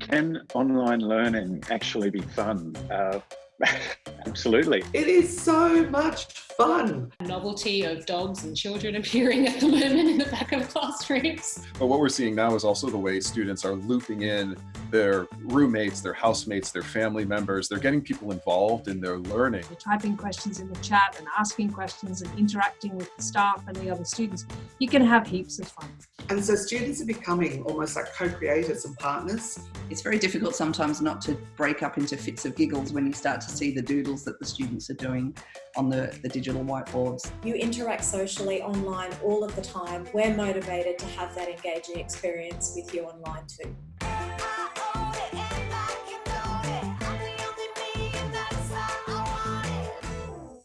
Can online learning actually be fun? Uh, absolutely. It is so much fun. Novelty of dogs and children appearing at the moment in the back of classrooms. But what we're seeing now is also the way students are looping in their roommates, their housemates, their family members. They're getting people involved in their learning. They're typing questions in the chat and asking questions and interacting with the staff and the other students. You can have heaps of fun. And so students are becoming almost like co-creators and partners. It's very difficult sometimes not to break up into fits of giggles when you start to see the doodles that the students are doing on the, the digital whiteboards. You interact socially online all of the time. We're motivated to have that engaging experience with you online too.